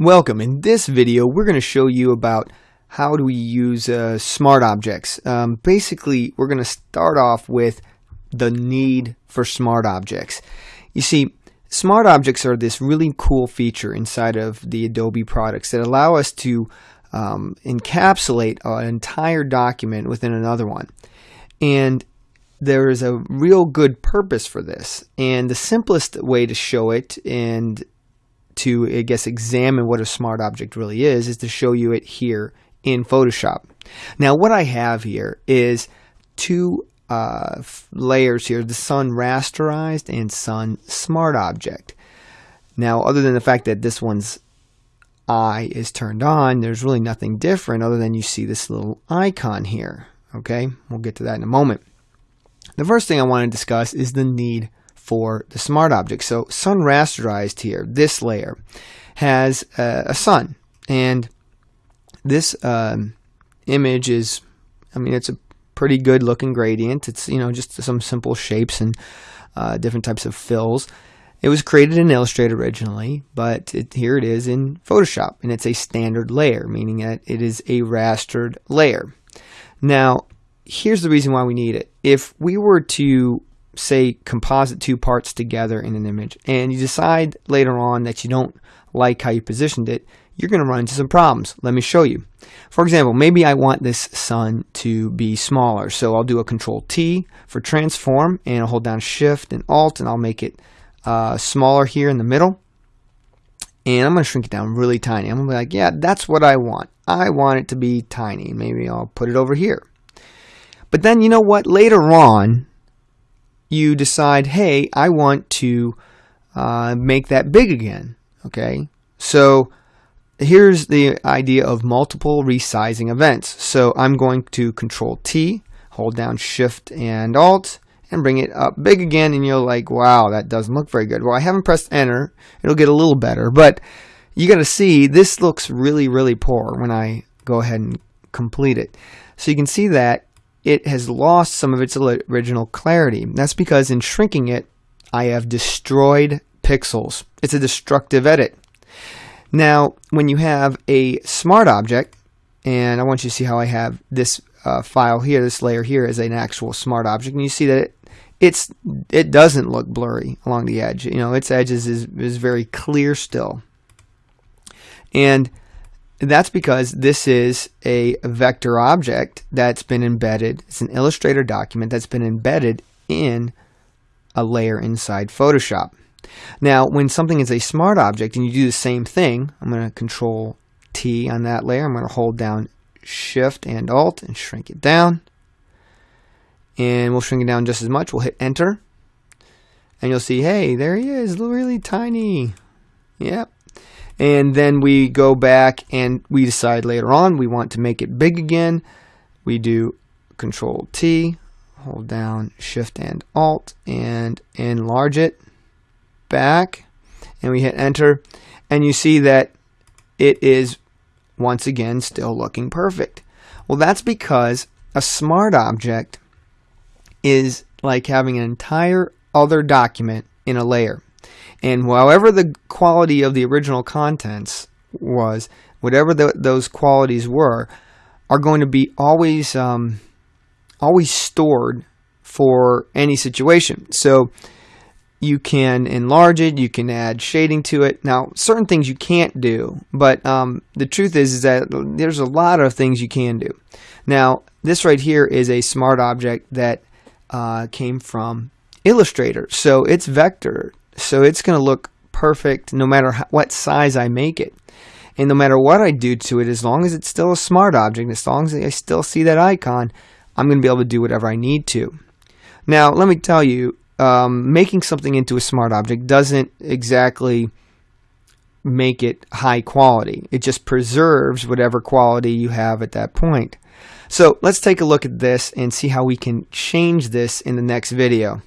Welcome. In this video, we're going to show you about how do we use uh, smart objects. Um, basically, we're going to start off with the need for smart objects. You see, smart objects are this really cool feature inside of the Adobe products that allow us to um, encapsulate an entire document within another one. And there is a real good purpose for this. And the simplest way to show it and to, I guess, examine what a smart object really is, is to show you it here in Photoshop. Now, what I have here is two uh, layers here, the Sun Rasterized and Sun Smart Object. Now, other than the fact that this one's eye is turned on, there's really nothing different other than you see this little icon here. Okay, we'll get to that in a moment. The first thing I want to discuss is the need for the smart object. So sun rasterized here, this layer, has a, a sun. And this um, image is, I mean, it's a pretty good looking gradient. It's, you know, just some simple shapes and uh, different types of fills. It was created in Illustrator originally, but it, here it is in Photoshop, and it's a standard layer, meaning that it is a rastered layer. Now, here's the reason why we need it. If we were to say composite two parts together in an image and you decide later on that you don't like how you positioned it, you're going to run into some problems. Let me show you. For example, maybe I want this sun to be smaller. So I'll do a control T for transform and I'll hold down shift and alt and I'll make it uh, smaller here in the middle. And I'm going to shrink it down really tiny. I'm going to be like, yeah, that's what I want. I want it to be tiny. Maybe I'll put it over here. But then you know what? Later on, you decide, hey, I want to uh, make that big again. Okay, so here's the idea of multiple resizing events. So I'm going to Control T, hold down Shift and Alt, and bring it up big again. And you're like, wow, that doesn't look very good. Well, I haven't pressed Enter. It'll get a little better, but you got to see this looks really, really poor when I go ahead and complete it. So you can see that it has lost some of its original clarity. That's because in shrinking it, I have destroyed pixels. It's a destructive edit. Now, when you have a smart object, and I want you to see how I have this uh, file here, this layer here is an actual smart object, and you see that it, it's it doesn't look blurry along the edge. You know, its edges is, is very clear still. And that's because this is a vector object that's been embedded. It's an Illustrator document that's been embedded in a layer inside Photoshop. Now, when something is a smart object and you do the same thing, I'm going to control T on that layer. I'm going to hold down Shift and Alt and shrink it down. And we'll shrink it down just as much. We'll hit Enter. And you'll see, hey, there he is, really tiny. Yep, and then we go back and we decide later on we want to make it big again. We do Control T, hold down Shift and Alt, and enlarge it back. And we hit Enter. And you see that it is once again still looking perfect. Well, that's because a smart object is like having an entire other document in a layer. And however the quality of the original contents was, whatever the, those qualities were, are going to be always um, always stored for any situation. So you can enlarge it, you can add shading to it. Now, certain things you can't do, but um, the truth is, is that there's a lot of things you can do. Now, this right here is a smart object that uh, came from Illustrator. So it's vector so it's going to look perfect no matter what size I make it. And no matter what I do to it, as long as it's still a smart object, as long as I still see that icon, I'm going to be able to do whatever I need to. Now, let me tell you, um, making something into a smart object doesn't exactly make it high quality. It just preserves whatever quality you have at that point. So let's take a look at this and see how we can change this in the next video.